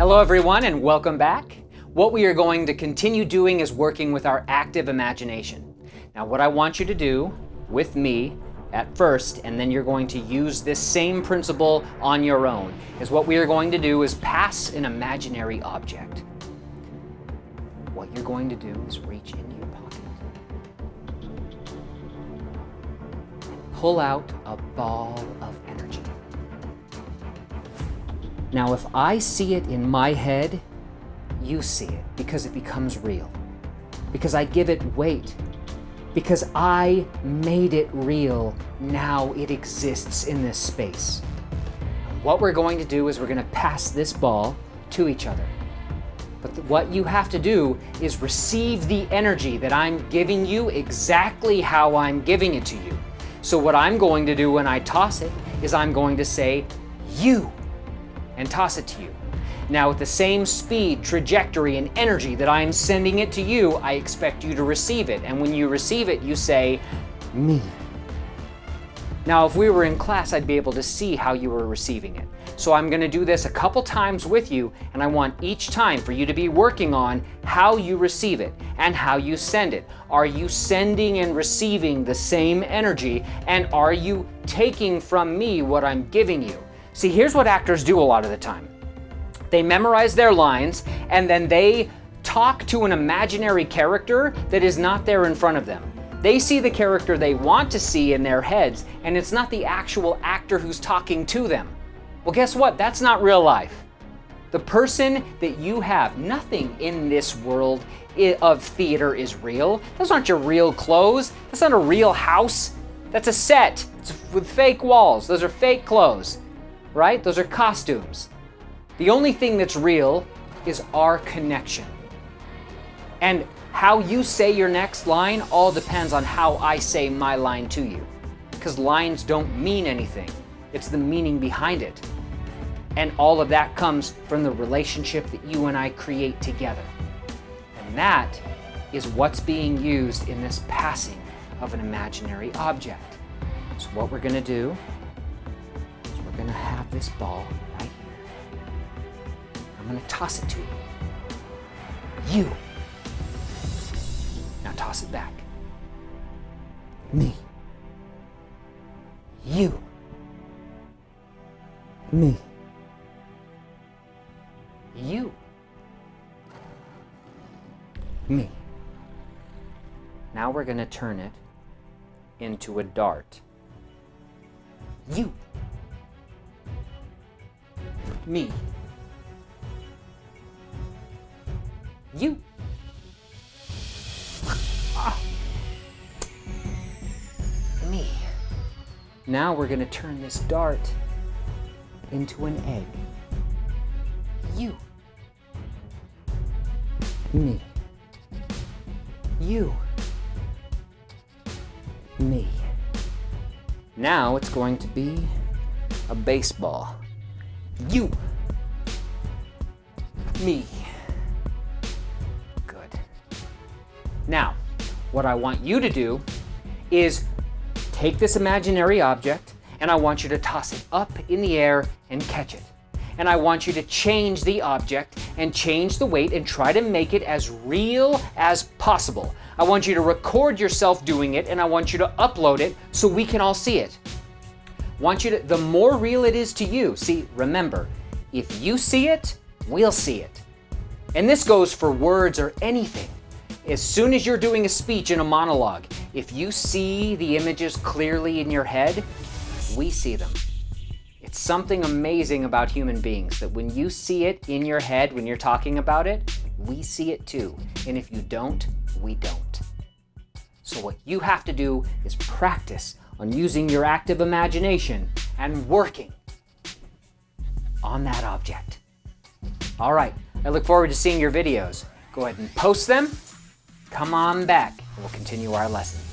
Hello everyone and welcome back. What we are going to continue doing is working with our active imagination. Now what I want you to do with me at first, and then you're going to use this same principle on your own, is what we are going to do is pass an imaginary object. What you're going to do is reach into your pocket, pull out a ball of. Now, if I see it in my head, you see it because it becomes real. Because I give it weight. Because I made it real. Now it exists in this space. What we're going to do is we're going to pass this ball to each other. But what you have to do is receive the energy that I'm giving you exactly how I'm giving it to you. So what I'm going to do when I toss it is I'm going to say, you and toss it to you. Now with the same speed, trajectory, and energy that I am sending it to you, I expect you to receive it. And when you receive it, you say, me. Now, if we were in class, I'd be able to see how you were receiving it. So I'm gonna do this a couple times with you, and I want each time for you to be working on how you receive it and how you send it. Are you sending and receiving the same energy, and are you taking from me what I'm giving you? See, here's what actors do a lot of the time. They memorize their lines and then they talk to an imaginary character that is not there in front of them. They see the character they want to see in their heads and it's not the actual actor who's talking to them. Well, guess what? That's not real life. The person that you have, nothing in this world of theater is real. Those aren't your real clothes. That's not a real house. That's a set. It's with fake walls. Those are fake clothes right? Those are costumes. The only thing that's real is our connection. And how you say your next line all depends on how I say my line to you. Because lines don't mean anything. It's the meaning behind it. And all of that comes from the relationship that you and I create together. And that is what's being used in this passing of an imaginary object. So what we're gonna do this ball right here. I'm gonna toss it to you. You. Now toss it back. Me. You. Me. You. Me. Now we're to turn it into a dart. You me. You. Me. Now we're going to turn this dart into an egg. You. Me. You. Me. Now it's going to be a baseball. You. Me. Good. Now, what I want you to do is take this imaginary object and I want you to toss it up in the air and catch it. And I want you to change the object and change the weight and try to make it as real as possible. I want you to record yourself doing it and I want you to upload it so we can all see it want you to, the more real it is to you, see, remember, if you see it, we'll see it. And this goes for words or anything. As soon as you're doing a speech in a monologue, if you see the images clearly in your head, we see them. It's something amazing about human beings that when you see it in your head, when you're talking about it, we see it too. And if you don't, we don't. So what you have to do is practice on using your active imagination and working on that object. All right, I look forward to seeing your videos. Go ahead and post them, come on back, and we'll continue our lesson.